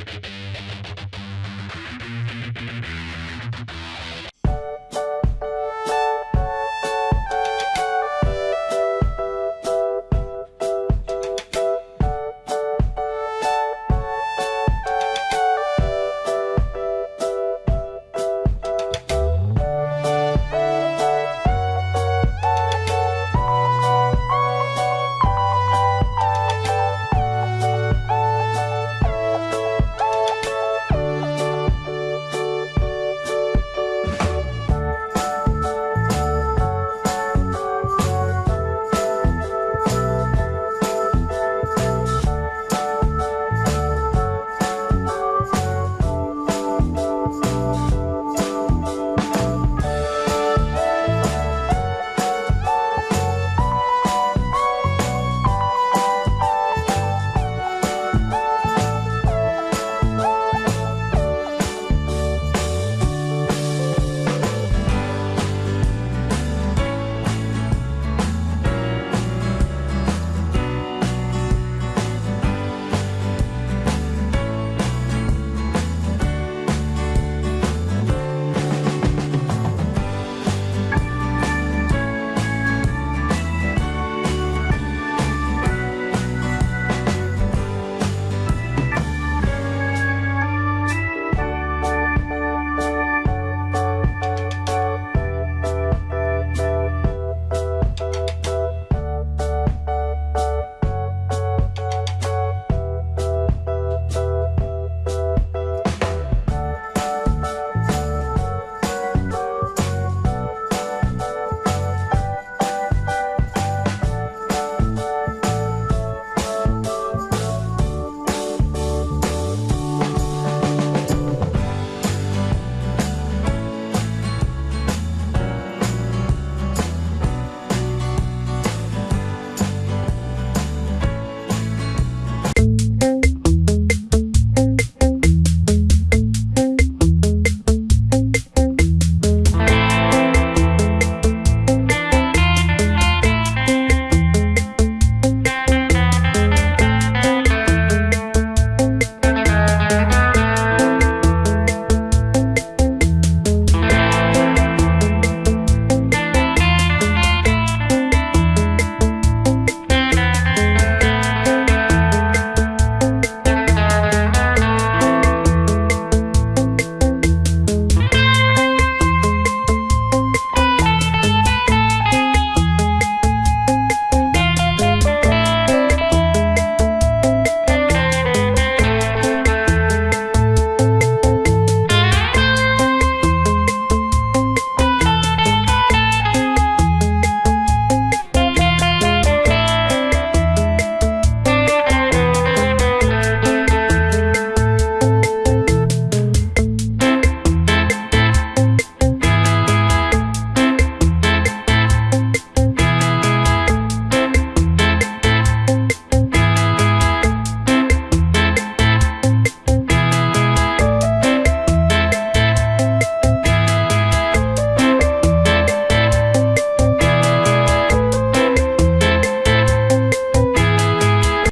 you